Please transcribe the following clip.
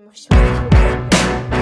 もしも